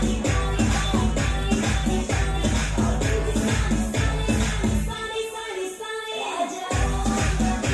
Happy